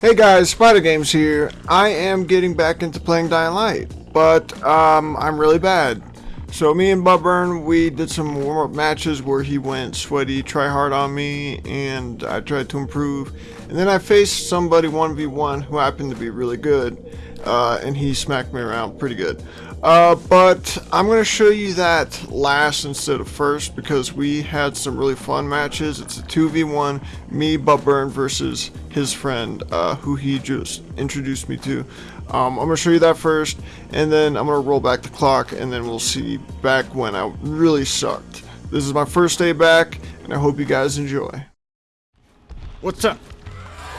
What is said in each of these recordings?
Hey guys, Spider Games here. I am getting back into playing Dying Light, but um, I'm really bad. So me and Bubburn, we did some warm-up matches where he went sweaty, try hard on me, and I tried to improve. And then I faced somebody 1v1 who happened to be really good, uh, and he smacked me around pretty good. Uh, but I'm going to show you that last instead of first because we had some really fun matches. It's a 2v1, me, Bubburn versus his friend uh, who he just introduced me to. Um, I'm going to show you that first and then I'm going to roll back the clock and then we'll see back when I really sucked. This is my first day back and I hope you guys enjoy. What's up?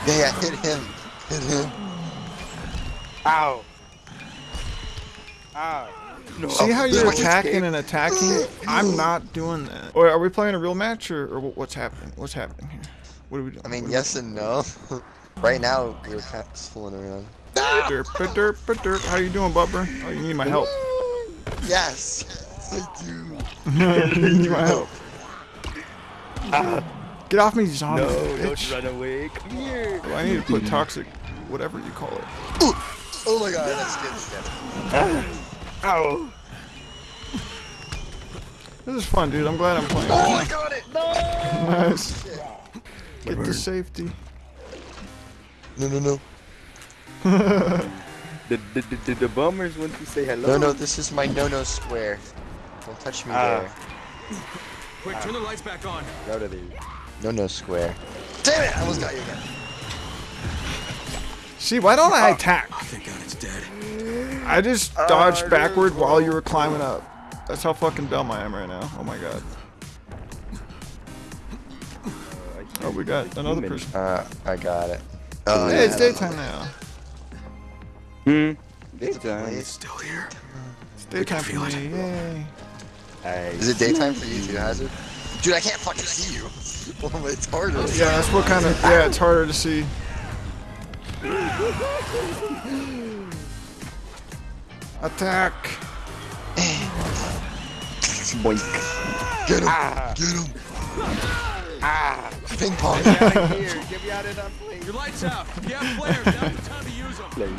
Yeah, hit him. Hit him. Ow. Ow. No. See how you're attacking and attacking? I'm not doing that. Or are we playing a real match or, or what's happening? What's happening here? What are we doing? I mean, What yes and no. right now, we're just fooling around. we- Derp, derp, derp. How you doing, Bubber? Oh, you need my help. Yes. I do. you need my help. Get off me, zombie. No, bitch. don't run away. Come here. Oh, I need to put toxic, whatever you call it. Oh my god, that's good. That's good. Ow. This is fun, dude. I'm glad I'm playing. Oh, I got it. Nice. Get to safety. No, no, no. The, the, the, the, the bummers want to say hello. No, no, this is my no-no square. Don't touch me Ah. there. Quick, turn the lights back on. Out of there. No-no square. Damn it! I almost got you again. See, why don't I attack? Thank God it's dead. I just Uh, dodged backward while you were climbing up. That's how fucking dumb I am right now. Oh my god. Oh, we got another Human. person. Uh, I got it. Oh, Hey, it's daytime now. Hmm. It's Daytime. place. Still here. It's daytime for feel me. it. Yay. Is it daytime for you too, Hazard? Dude, I can't fucking see you. Oh, it's harder. Yeah, that's what kind of. Yeah, it's harder to see. Attack. boink. Get him! Ah. Get him! Ah. Ping pong! Get out of here. Get me out of that place. Your lights out. If you have flares, now's the time to use them. Play.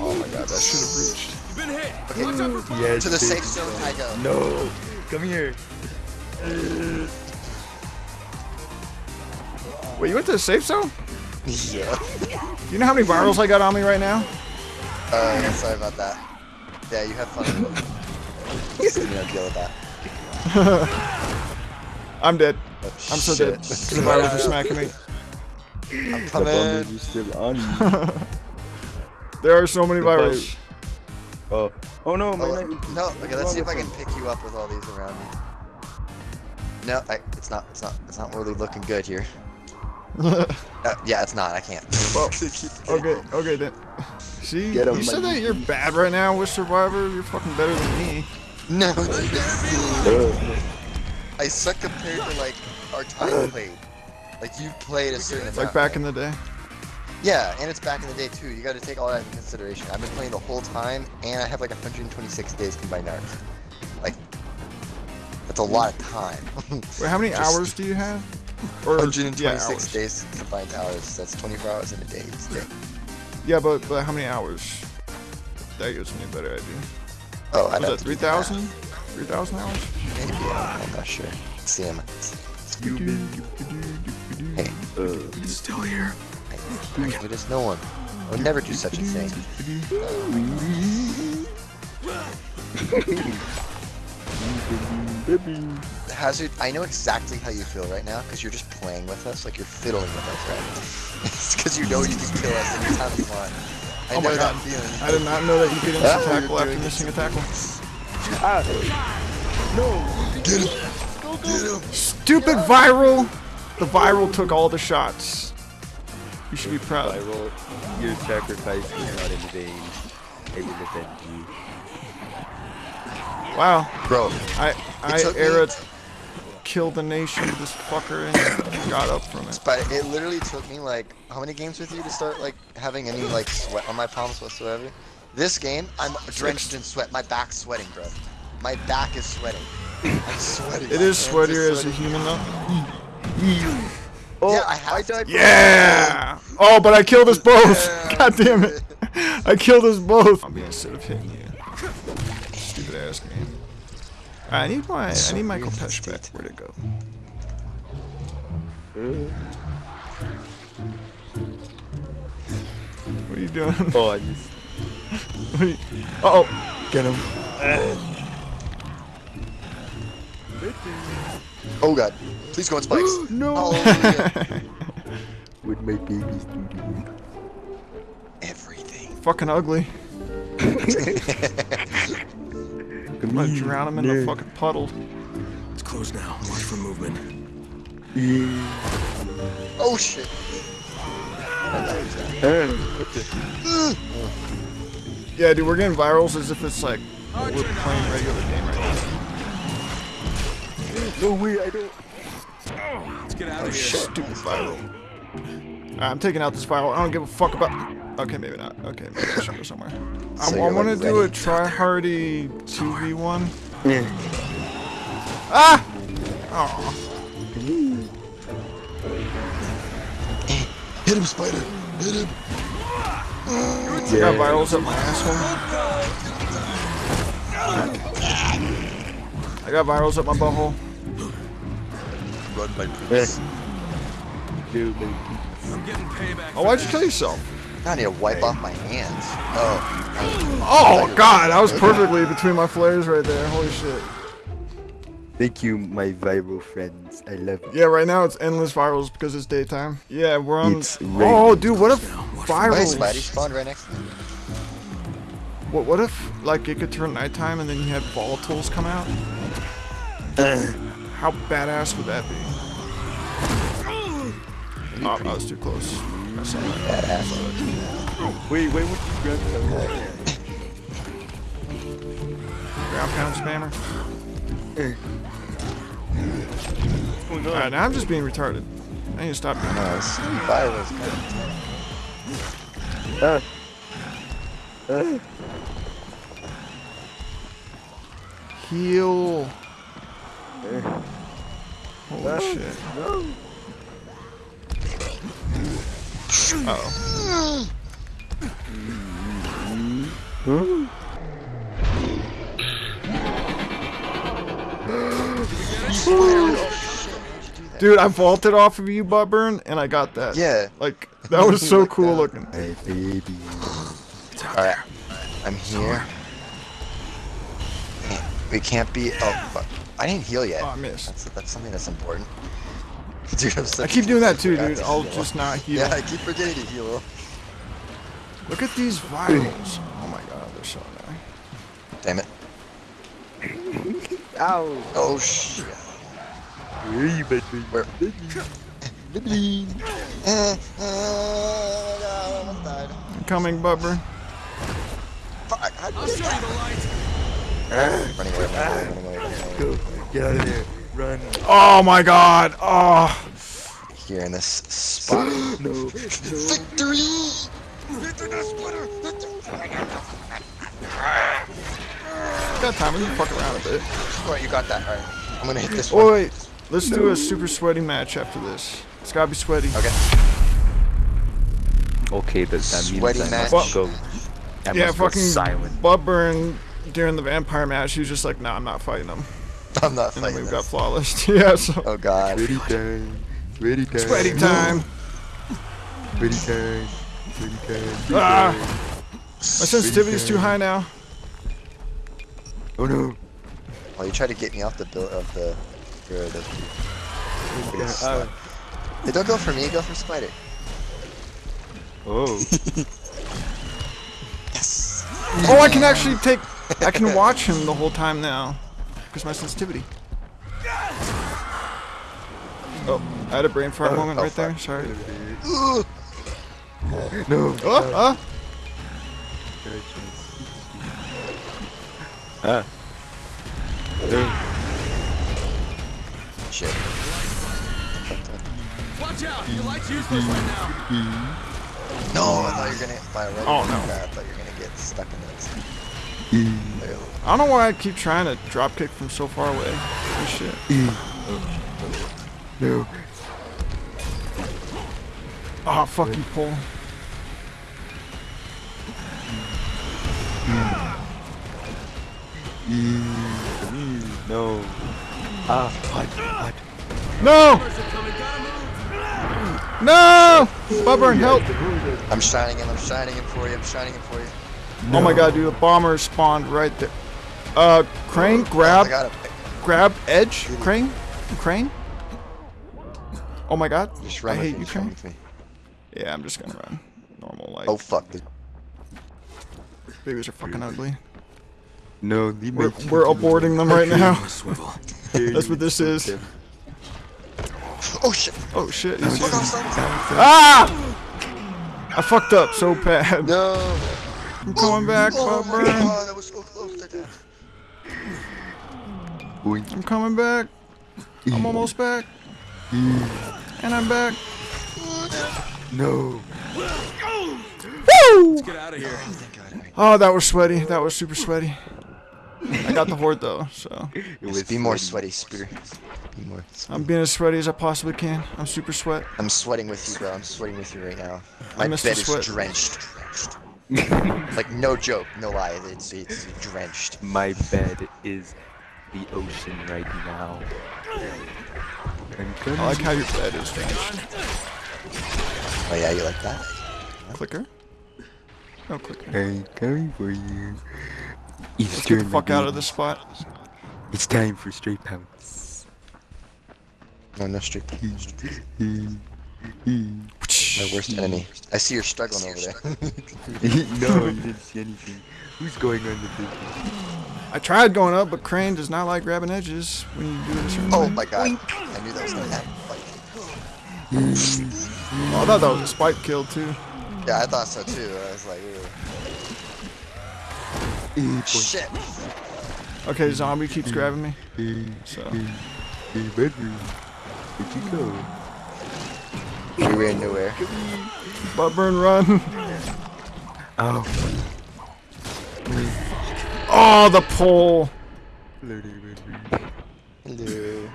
Oh my god, that should have reached. You've been hit. Watch out for fire. Yes. to the safe zone I go. No. Come here. Wait, you went to the safe zone? Yeah. You know how many virals I got on me right now? Uh, yeah, sorry about that. Yeah, you have fun. Just gonna deal with that. I'm dead. Oh, I'm so shit. dead. The virals are smacking me. I'm The coming. bummers still on. There are so many The virals. oh. Oh no, my Oh, knife. no, okay, let's see if I can pick you up with all these around me. No, I, it's not, it's not, it's not really looking good here. Uh, yeah, it's not, I can't. Well, okay, okay then. See, Get 'em, you said that you're bad right now with Survivor. You're fucking better than me. No, Uh, I suck compared to like our time played. Like you played a certain Like back in the day. Yeah, and it's back in the day too. You got to take all that into consideration. I've been playing the whole time, and I have like 126 days combined hours. Like, that's a lot of time. Wait, how many Just- hours do you have? Or 126 yeah, days combined hours. That's 24 hours in a day. It's day. Yeah, but but how many hours? That gives me a better idea. Oh, I'd Was that 3,000? 3,000 hours? Maybe. I'm not sure. Let's see him. Hey, uh, Still here. there is no one. I would never do such a thing. baby. Hazard, I know exactly how you feel right now because you're just playing with us, like you're fiddling with us, right? it's because you know you can kill us anytime you want. I Oh know my that feeling. I did not know that you could instant tackle after doing missing a tackle. Ah. No. Get him! Get him! Stupid viral! The viral took all the shots. You should be proud. Viral. Your sacrifice is not in vain. I will defend you. Wow. Bro, I I took me- era killed the nation, this fucker, and got up from it. but it literally took me like how many games with you to start like having any like sweat on my palms whatsoever? This game, I'm drenched in sweat. My back's sweating, bro. My back is sweating. I'm sweating. It My is hands sweatier as a human though. Oh, Yeah, I have to. died. Yeah! Oh, but I killed us both! Yeah. God damn it! I killed us both! I'm being instead of hitting you. Stupid ass game. I need my I need Michael Pesh back. Where'd it go? What are you doing? Oh, I just. You- Uh-oh! Get him. Oh god. Please go on spikes. No! Oh, Hallelujah. With my babies do Everything. Fucking ugly. I'm gonna drown him in the fucking puddle. It's closed now. Watch for movement. Oh shit. Yeah, dude, we're getting virals as if it's like we're playing regular game right now. No way, I don't. Let's get out of oh, here. Stupid viral. Alright, I'm taking out this viral. I don't give a fuck about. Okay, maybe not. Okay, maybe I should go somewhere. I, So I you're, want to like, do a ready. try hardy 2v1. Ah! Aw. Hit him, spider. Hit him. I got virals up my asshole. I got virals up my butthole. Run, my prince. No, baby. I'm getting payback. Oh, why'd you kill yourself? I need to wipe off my hands. Oh. Oh, God, that was perfectly between my flares right there. Holy shit. Thank you, my viral friends. I love you. Yeah, right now it's endless virals because it's daytime. Yeah, we're on. It's oh, dude, what if Hey, virals? Spidey spawned right next to me. What, what if like it could turn nighttime and then you had volatiles come out? How badass would that be? Oh, that was too close. I saw that. Wait, wait, what you grab that? Ground pound spammer. Alright, now I'm just being retarded. I need to stop doing that. No, it's virus. man. Uh, uh, Heal. Holy shit. no. Uh oh. Dude, I vaulted off of you, Buttburn, and I got that. Yeah. Like, that was so Like cool that. looking. My baby. Alright. I'm here. We can't be. Oh, fuck. I didn't heal yet. Oh, I missed. That's, that's something that's important. Dude, I'm I keep doing that too, dude. to I'll heal. just not heal. Yeah, I keep forgetting to heal. Look at these virals. Oh my god, they're so annoying. Damn it. Ow. Oh, shit. Where are you, baby? Where? Uh, uh, no, I'm coming, Buttburn. Fuck, how'd you I'll get show you the light. Running away, running away, running away. Go. Get out of there. Run. Oh my god. Oh. Here in this spot. No. No. Victory! Victory, splitter! Got time. We can fuck around a bit. Alright, you got that. Alright. I'm gonna hit this one. Oh wait. Let's do a super sweaty match after this. It's gotta be sweaty. Okay. Okay, but that means Sweaty I match. must go. I yeah, must go fucking silent. Buttburn during the vampire match, he was just like, nah, I'm not fighting him. I'm not And then fighting we've got flawless. yeah, so. Oh god. Ready time. Ready time. Sweaty time. Ready time. Ready time. Ah. My sensitivity's too high now. Oh no. Oh, you tried to get me off the bill of the. For the Yeah, slut. Hey, don't go for me, go for Spider. Oh. Yes! Oh, I can actually take. I can watch him the whole time now. Because my sensitivity. Oh, I had a brain fart moment oh, right there. Sorry. Ugh. no. Oh, oh. Ah. Shit. Watch out. Your light's useless right now. No, I thought you were gonna. My red Oh, no. I thought you were gonna get stuck in that. Literally. I don't know why I keep trying to drop kick from so far away. Oh shit. No. Oh, fuck you, Paul. No. Ah, what? What? No! Mercer coming, gotta move. No! Bubburn, help! I'm shining him. I'm shining him for you. I'm shining him for you. Oh my god, dude, a bomber spawned right there. Uh, Crane, grab, got it. grab, edge, Crane, Crane. Oh my god, Just I run with hate you, Just run Crane. me. Yeah, I'm just gonna run. Normal, like, Oh fuck. dude. babies are fucking ugly. No, leave We're, children we're aborting them right now. a swivel. Here That's what this is. Oh shit. Oh shit, he's Fuck off, son. Ah! I fucked up so bad. No. I'm coming back, Oh my Bubburn. god, that was so close to death. Boink. I'm coming back. I'm almost back. And I'm back. No. Woo! Let's get out of here. Oh, that was sweaty. That was super sweaty. I got the horde though, so It Just be more sweaty, Spear. Be more. I'm being as sweaty as I possibly can. I'm super sweat. I'm sweating with you, bro. I'm sweating with you right now. I My missed bed the is sweat. drenched. drenched. like no joke, no lie. It's it's drenched. My bed is the ocean right now. I'm coming. I like how your bed is drenched. Oh yeah, you like that? Clicker? No clicker. I'm coming for you. It's Let's get the fuck my out of baby. this spot. It's time for straight pounce. No, no street. My worst enemy. I see you're struggling over there. no, you didn't see anything. Who's going on the big? I tried going up, but Crane does not like grabbing edges when you do it a certain oh way. my god. I knew that was gonna happen. Like, Oh, I thought that was a spike kill too. yeah, I thought so too. I was like, Ew. shit. Okay, zombie keeps grabbing me. So Hey, bedroom. Where'd you go? We in nowhere. butt burn run. Oh, Oh, the pole. hello.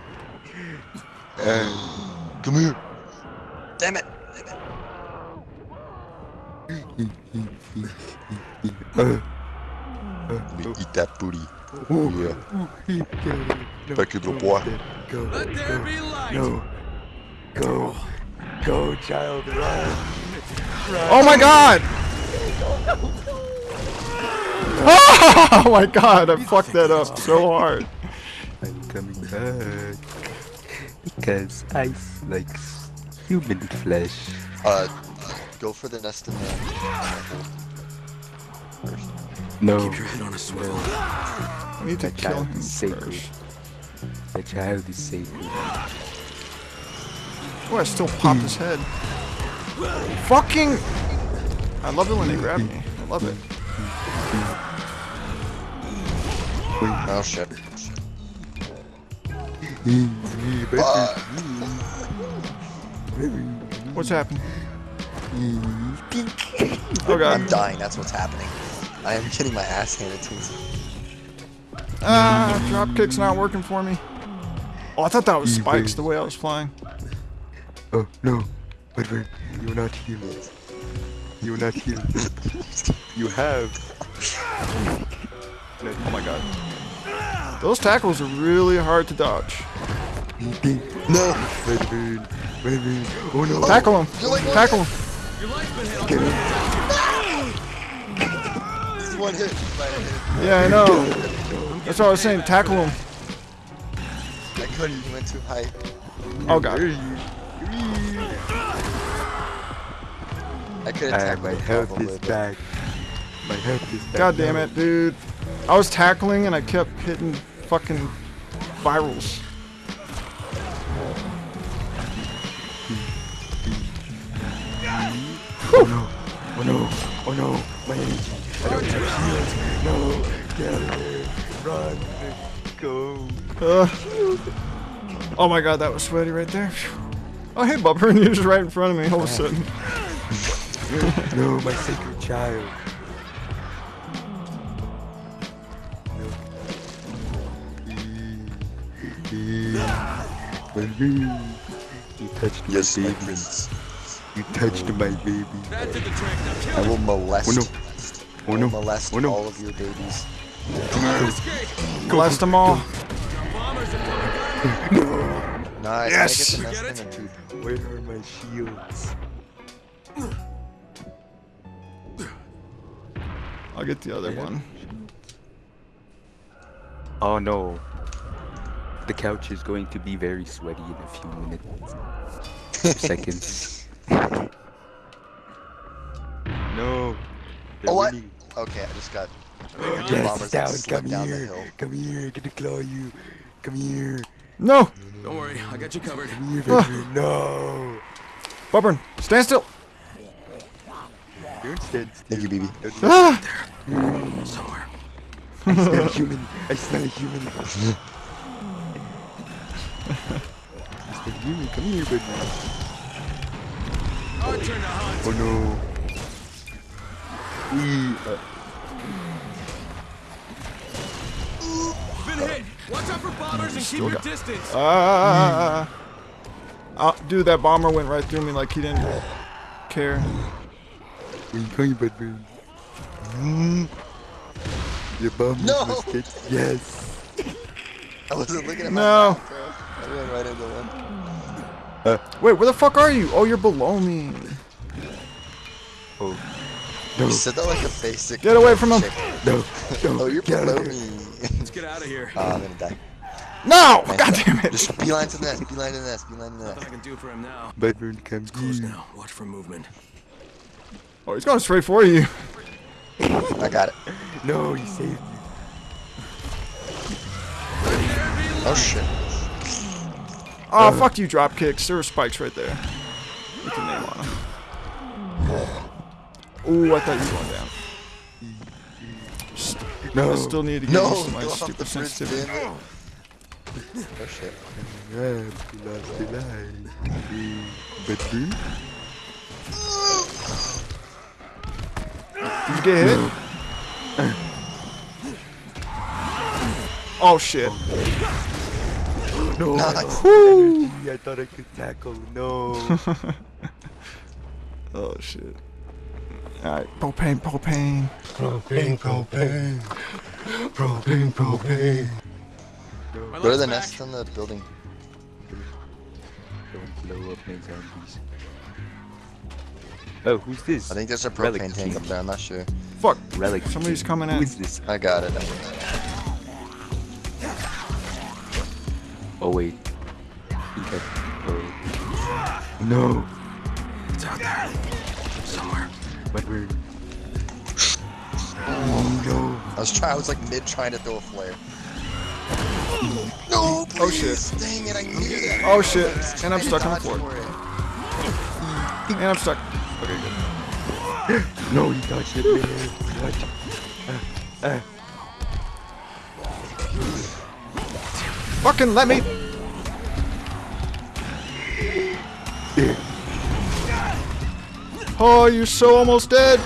Uh, Come here. Damn it. uh, Let me eat that booty. oh, Yeah. Back to the. Go, Let there be light. no, go, go, child, run. Oh my god. Oh my god, I fucked that up so hard. I'm coming back because ice like human flesh. Uh, go for the nest in the. First. No, Keep your head on a swivel. I need to That kill child him is sacred. first. the child is sacred. Oh, I still popped his head. Fucking. I love it when they grab me. I love it. Oh shit. What's happening? Oh god. I'm dying. That's what's happening. I am getting my ass handed to me. Ah, dropkick's not working for me. Oh, I thought that was spikes the way I was flying. Oh no, wait, wait, you are not healed. You are not healed. you have. Oh my god. Those tackles are really hard to dodge. No. Wait, wait, wait, wait. Oh no. Tackle him. Like- Tackle him. Your life's been. Get him. This is one hit. Right, I hit. Yeah, I know. That's what I was saying. Tackle him. I couldn't. He went too high. Oh god. I could have my health is back. My health is back. God damn it, dude. I was tackling and I kept hitting fucking virals. Oh no. Oh no. Oh no. My energy. I don't have shields. No. Get away. Run. Go. Uh, oh my god, that was sweaty right there. Phew. Oh hey, Bubber, and you're just right in front of me all of a sudden. No, my sacred child. No. You touched Yes, my my baby. prince. You touched my baby. That did the trick. Now kill I will molest. Oh no. Oh no. molest Oh no. all of your babies. Escape. Blast them all. Our bombers are coming. Nice. Yes. Get Get it? Where are my shields? I'll get the other one. Oh no. The couch is going to be very sweaty in a few minutes. Seconds. no. They're Oh, what? winning. Okay, I just got. Yes, Yes, bombers down, come down here. Come here, gonna claw you. Come here. No! Don't worry, I got you covered. Come here, baby. no. Bubburn, stand still! Don't stand Thank you, BB. Don't Ah! Somewhere. I smell a human. I smell a human. Mr. Human, come here, baby. Our turn to hunt. Oh no. We. Uh, Been hit. Watch out for bombers and keep Still your got- distance. Ah! Uh, dude, that bomber went right through me like he didn't care. Where you going, baby? Mm. Your bum No. is biscuit. Yes. I wasn't looking at my No. map, bro. I ran right into one. Wait, where the fuck are you? Oh, you're below me. Oh. No. You said that like a basic. Get away from him. chick. No. No. Oh, you're Get below here. me. Let's get out of here. oh, I'm gonna die. No! Nice God damn it! Just beeline to the nest. Beeline to the nest. Beeline to the Nothing. I can do for him now. Bedburn, come Close now. Watch for movement. Oh, he's going straight for you. I got it. No, he saved me. Oh shit. Oh, fuck you, drop kicks. There were spikes right there. With your name on them. Ooh, I thought you were going down. No. I still need to get No, used to my go off the stupid sensitivity. it. Oh shit. Oh, Did you get hit? Oh shit. No. Nice. Energy, I thought I could tackle. No. Oh shit. Alright, propane, propane. propane, propane. Propane, propane. My Go to the back. nest on the building. Don't blow up my zombies. Oh, who's this? I think there's a Relic propane tank up there. I'm not sure. Fuck. Relic. Somebody's King. coming Who in. is this? I got it. Oh wait. He got. Oh. No. It's out there. Somewhere. But we're. Oh no. I was trying. I was like mid trying to throw a flare. Oh, no, please. Oh, shit. Dang it! I needed it. Oh shit. And I'm stuck on the floor. And I'm stuck. Okay, good. No, he touched it, man. What? Uh, uh. Fucking let me. Oh, you're so almost dead.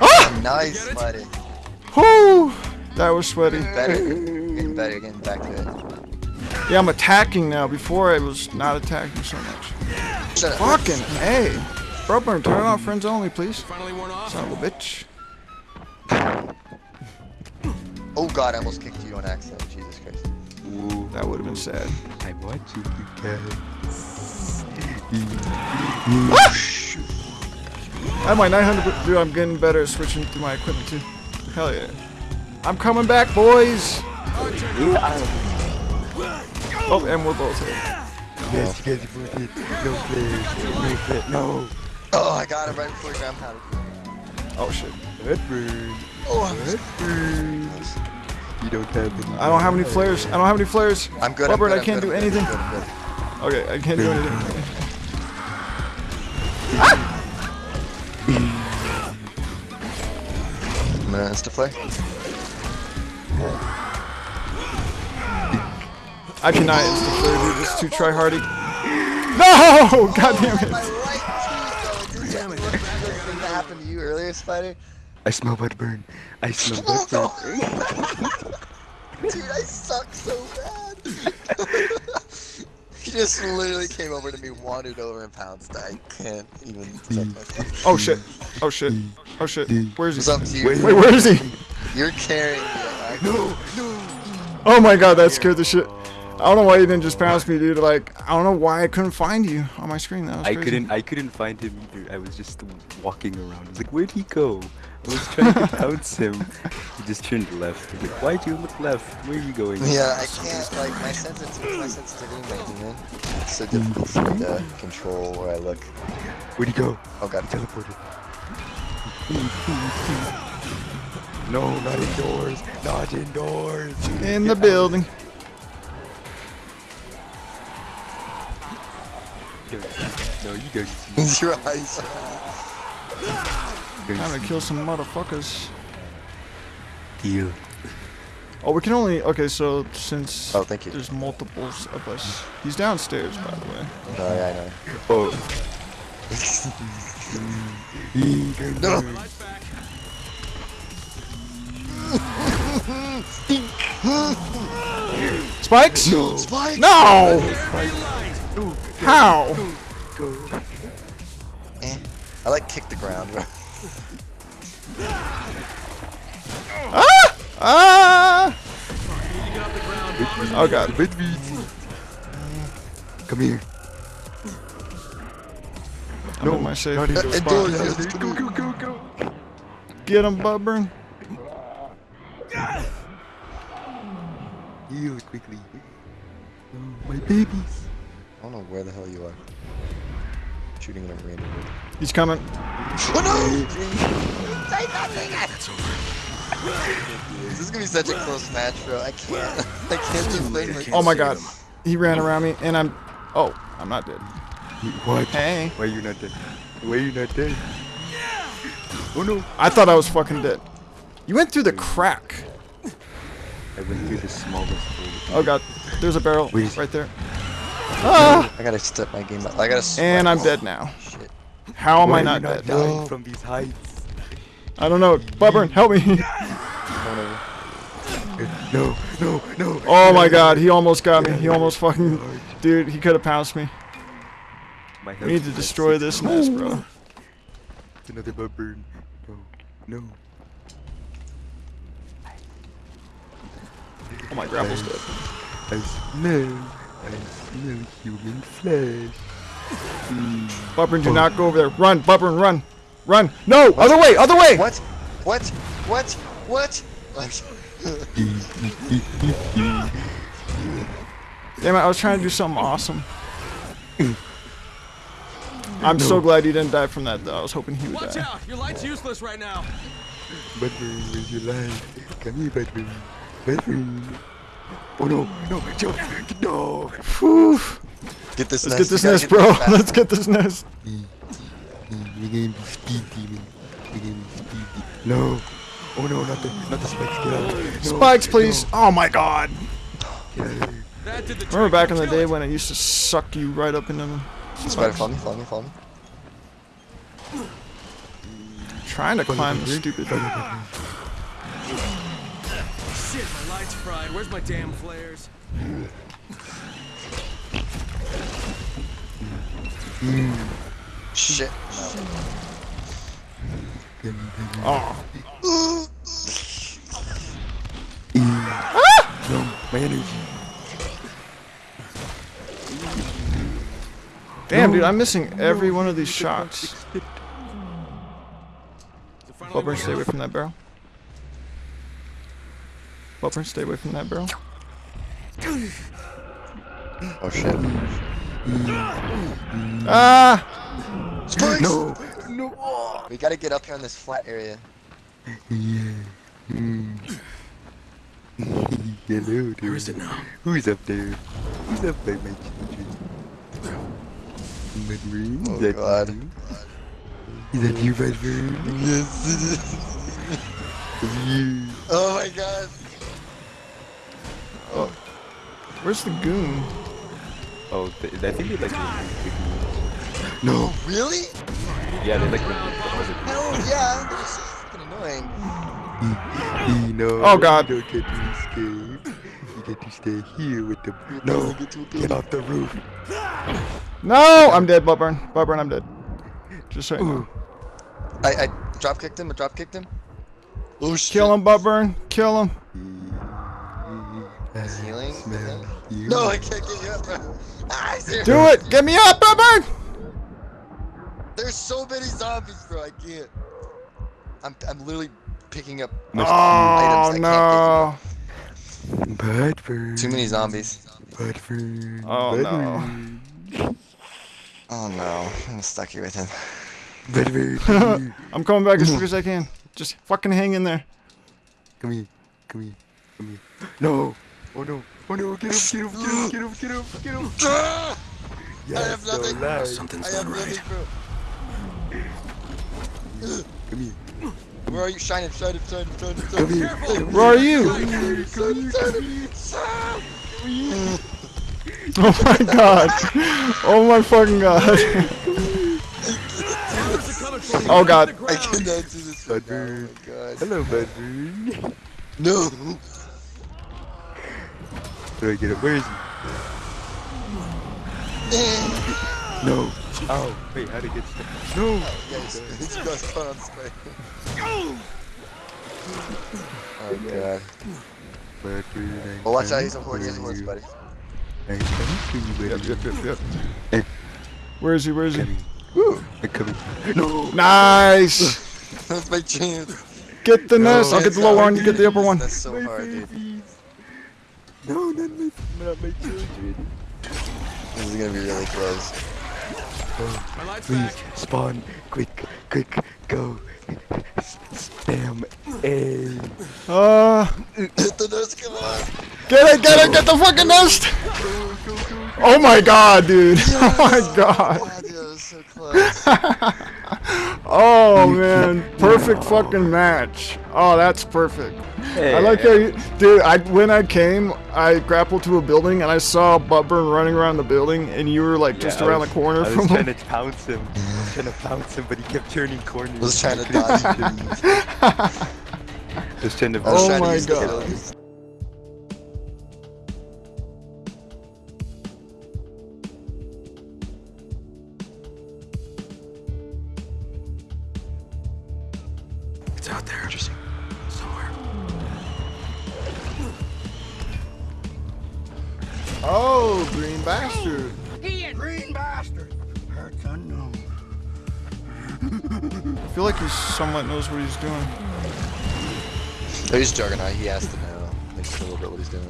Ah! Nice, buddy. Whoo! That was sweaty. Better. Getting better. Getting back to it. Yeah, I'm attacking now. Before I was not attacking so much. Shut up. Fucking A. Brother, turn it off friends only, please. Finally worn off. Son of a bitch. Oh god, I almost kicked you on accident. Jesus Christ. Ooh, That would have been sad. I'm watching you guys. At my 900, dude, I'm getting better at switching through my equipment too. Hell yeah. I'm coming back, boys. Oh, and we're both hit. Yes, you guys both hit. No flares. No flare. No. Oh, I got him right before ground powder. Oh shit. Bedburn. Oh, Bedburn. You don't have any. I don't have any flares. I don't have any flares. I'm good. Robert, I'm good, I can't I'm do I'm anything. good, good, good. Okay, I can't do anything. I'm gonna insta flare. I cannot insta flare, dude. This is too tryhardy. No! God damn it. That happen to you earlier, Spider? I smell Bedburn. I smell Bedburn. no. Dude, I suck so bad. He just literally came over to me, wandered over, and pounced. I can't even protect myself. Oh shit. Oh shit. Oh shit. Where's What's he? up to you? Wait, where is he? You're carrying me. No, no. Oh my god, that scared the shit. I don't know why you didn't just pounce me, dude. Like, I don't know why I couldn't find you on my screen. That was I crazy. couldn't. I couldn't find him either. I was just walking around. I was like, "Where'd he go?" I was trying to pounce him. He just turned left. Like, "Why'd you look left? Where are you going?" Yeah, I can't, like, my sensitivity, my sensitivity, my demon. It's so difficult for me to control where I look. Where'd he go? Oh god. He teleported. No, not indoors. Not indoors. In the building. No, you don't. Your eyes. You Time don't to kill some motherfuckers. see. Deal. Oh, we can only. Okay, so since Oh, thank you. there's multiples of us, he's downstairs, by the way. Oh, yeah, I know. Oh. No. Lights back. Spikes? No. Spike! No! Very. How? Go. Eh. I like kick the ground. Ah! Need to get off the ground. Oh god. With me. Come here. I'm in my safe. Not Uh, indoors. indoors, Not yes. indoors. Go, go, go, go. Get him, Bubburn. Heal quickly. Oh, my babies. I don't know where the hell you are. Shooting in a random wood. He's coming. Oh no! Say nothing! This is gonna be such a close match, bro. I can't. I can't do things like Oh my god. He ran around me and I'm. Oh, I'm not dead. What? Hey. Why are you not dead? Why are you not dead? Oh no. I thought I was fucking dead. You went through the crack. I went through the smallest hole. Oh god. There's a barrel Wait. right there. Ah! I gotta step my game up. I gotta. sweat. And I'm dead now. Shit. How am Why I are not dead? dying No. from these heights? I don't know. Bubburn, help me. No, no, no. Oh my god, he almost got me. He almost fucking. Dude, he could have pounced me. My We need to destroy this nest, bro. It's another bug burn. No, no. Oh, my grapple's dead. I smell. I smell human flesh. Hmm. Bubburn, do not go over there. Run, Bubburn, run. Run. No, other way, other way. What? What? What? What? Like, Damn it, I was trying to do something awesome. I'm so glad he didn't die from that, though. I was hoping he would Watch die. out. Your light's useless right now. Budburn, where's your life? Come here, Budburn. Budburn. Oh no, no, jump. No. Whew. get this Let's nest. get this You gotta nest, get bro. this. Let's get this nest. We're gonna be speed demon. We're gonna be speed demon. No. Oh no, not the, not the spikes. Get out. No, Spikes, please. Oh my god. Get out of here. That did the trick. Remember back in the day when it used to suck you right up into the Spider, follow me, follow me, follow me. Trying to climb the stupid thing. Shit, my light's fried. Where's my damn flares? Shit. Oh. No, my energy. Damn, dude, I'm missing every one of these shots. Is it finally Bubburn, working? stay away from that barrel. Bubburn, stay away from that barrel. Oh shit. Ah! Spikes! No, no. We gotta get up here on this flat area. Yeah. Mm. Hello, dude. Where is it now? Who's up there? Who's up there, my children? Budburn, Oh is that god. you? Is that you, Budburn? Yes. You. oh my god. Oh. Where's the goon? Oh, th I think they like really No. Really? Yeah, they like really quick. Hell yeah. That was so fucking annoying. You know. Oh, God. You don't get to escape. You get to stay here with them. No, get off the roof. No, I'm dead, Buttburn. Buttburn, I'm dead. Just so you know. I, I drop kicked him. I drop kicked him. Oh shit. Kill him, Buttburn. Kill him. He's healing. I Smell think. you. No, I can't get you up, bro. Ah. Do it. Get me up, Buttburn. There's so many zombies, bro. I can't. I'm, I'm literally picking up Oh, items. I no. Budburn. can't get Too many zombies. Budburn. Oh, no. Oh no, I'm stuck here with him. Budburn. I'm coming back as quick as I can. Just fucking hang in there. Come here. Come here. Come here. No. Oh no. Oh no. Get him. Get him. Get him. Get him. Get him. Get him. Ah! Yes, have nothing. so loud. Something's I not nothing, right. bro. Come here. Where are you? Shine him, shine him, shine him, shine him, shine Come him. here. Where are you? Oh my god. Oh my fucking god. Cameras are coming for you. Oh, God. I cannot do this right now. Oh my god. Hello, Budburn. No. Do I get it? Where is he? No. Oh, wait, how'd it get stuck? No. Yes, he's got caught on spray. Oh god. Budburn. I'm Well, watch out, he's a horse, he's a for horse, buddy. I'm coming for you, Yep, yep, yep, yep. Hey. Where is he? Where is he? Coming. I'm coming. No. Nice. That's my chance. Get the nest. I'll get the lower one. You get the upper one. That's so My hard, dude. Babies. No, not my, not my children. This is gonna be really close. Oh, please, back. spawn. Quick, quick, go. Spam A. Uh, Hit the nest, come on! get it, get it, get the fucking nest. Oh my god, dude. Oh my god. God, dude, was so close. Oh man, perfect fucking match. Oh, that's perfect. I like how you, dude. I when I came, I grappled to a building and I saw Buttburn running around the building, and you were like just Yeah, I around was- the corner I was from trying him. to pounce him. I was trying to pounce him, but he kept turning corners. I was trying to dodge. I was trying to. I Oh trying my use the God. It's out there. Interesting. Oh, green bastard. Green bastard. Hurts unknown. I feel like he somewhat knows what he's doing. Oh, he's Juggernaut. He has to know like, a little bit what he's doing.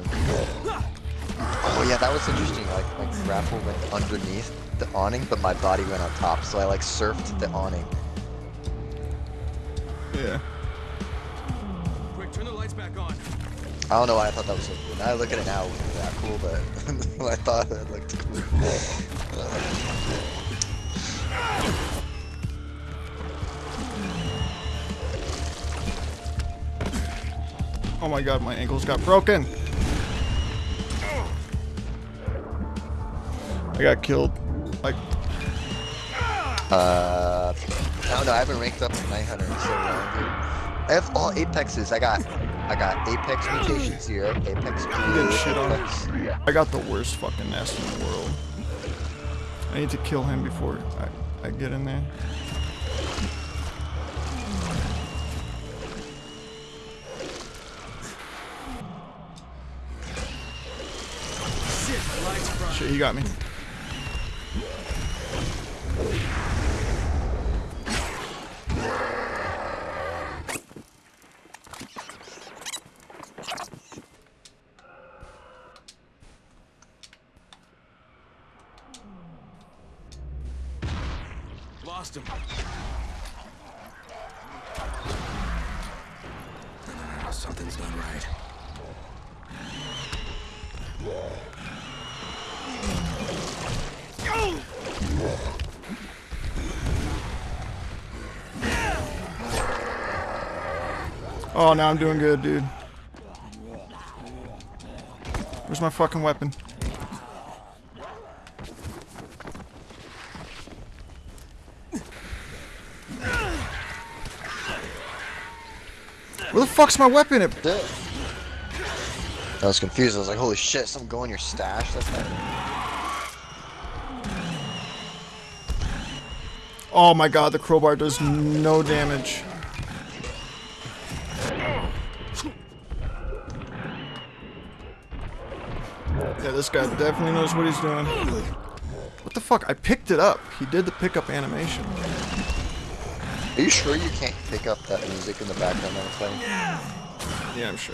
Oh yeah, that was interesting. Like my grapple went underneath the awning, but my body went on top. So I like surfed the awning. Yeah. Quick, turn the lights back on. I don't know why I thought that was so cool. Now I look at it now, it wasn't that cool, but I thought it looked cool. Oh my god, my ankles got broken. I got killed. Like, Uh, I don't know. I haven't ranked up to Night Hunter in so long, dude. I have all Apexes. I got, I got Apex Mutation Zero, Apex Blue, getting shit on. Apex. I got the worst fucking nest in the world. I need to kill him before I, I get in there. Shit, my light's. Shit, he got me. Him. Something's not right. Oh, now I'm doing good, dude. Where's my fucking weapon? Fuck's my weapon? It I was confused. I was like, holy shit, something go in your stash? That's not... Oh my god, the crowbar does no damage. Yeah, this guy definitely knows what he's doing. What the fuck? I picked it up. He did the pickup animation. Are you sure you can't pick up that music in the background that I'm playing? Yeah, I'm sure.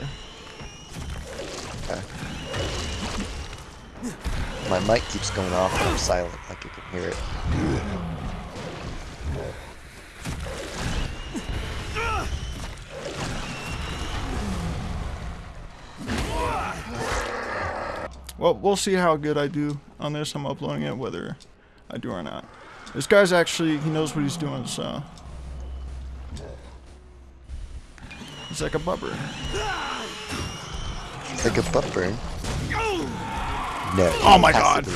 Okay. My mic keeps going off when I'm silent, like you can hear it. Well, we'll see how good I do on this. I'm uploading it, whether I do or not. This guy's actually, he knows what he's doing, so. He's like a bubber. Like a butt burn. No. Oh my God.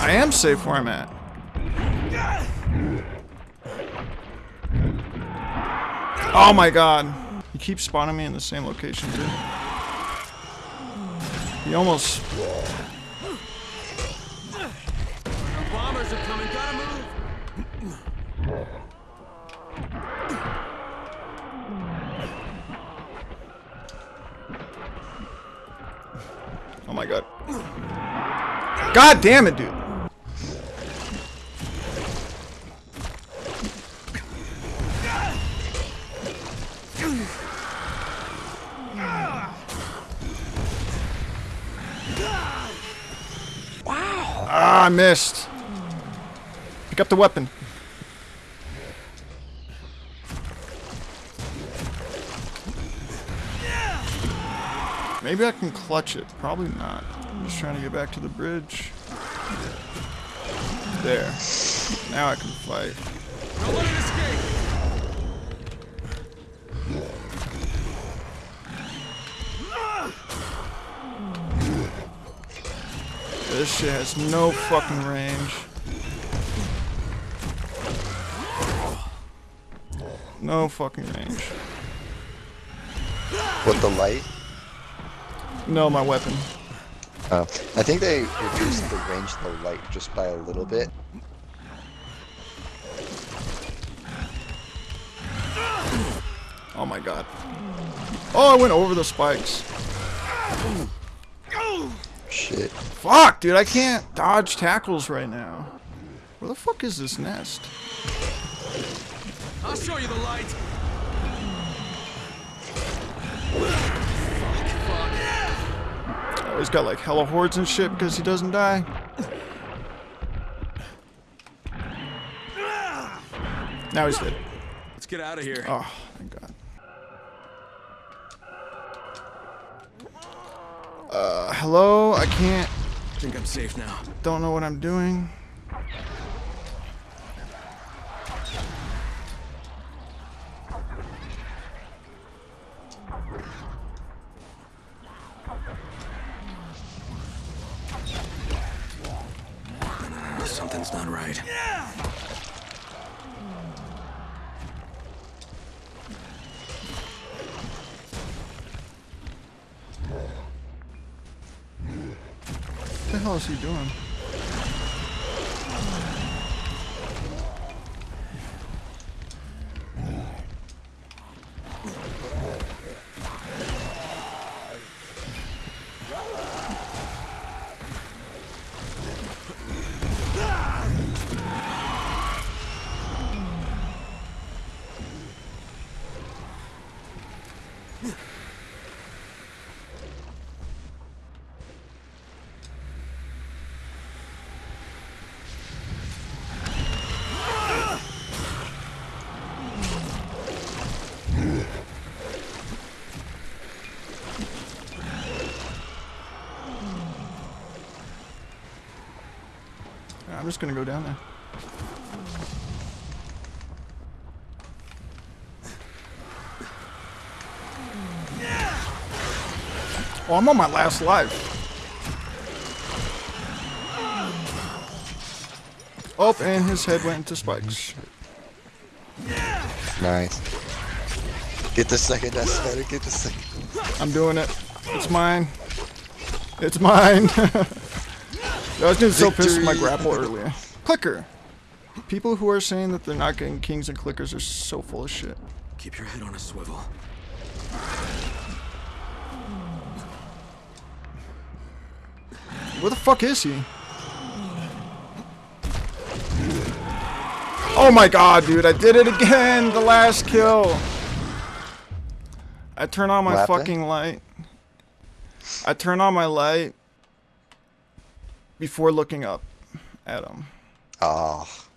I am safe where I'm at. Oh my god. He keeps spawning me in the same location, too. He almost... my god. God damn it, dude. Wow. Ah, I missed. Pick up the weapon. Maybe I can clutch it. Probably not. I'm just trying to get back to the bridge. There. Now I can fight. Don't let it escape. This shit has no fucking range. No fucking range. With the light? No, my weapon. Oh. I think they reduced the range of the light just by a little bit. Oh my god. Oh, I went over the spikes. Shit. Fuck, dude, I can't dodge tackles right now. Where the fuck is this nest? I'll show you the light. Oh, he's got like hella hordes and shit because he doesn't die. Now he's dead. Let's get out of here. Oh, thank God. Uh, hello? I can't. I think I'm safe now. Don't know what I'm doing. Something's not right. Yeah! What the hell is he doing? I'm just gonna go down there. Oh, I'm on my last life. Oh, and his head went into spikes. Nice. Get the second death spider, get the second. I'm doing it. It's mine. It's mine. I was getting so pissed with my grapple earlier. Clicker. People who are saying that they're not getting kings and clickers are so full of shit. Keep your head on a swivel. Where the fuck is he? Oh my god, dude, I did it again! The last kill! I turn on my happened? fucking light. I turn on my light before looking up at him. Oh.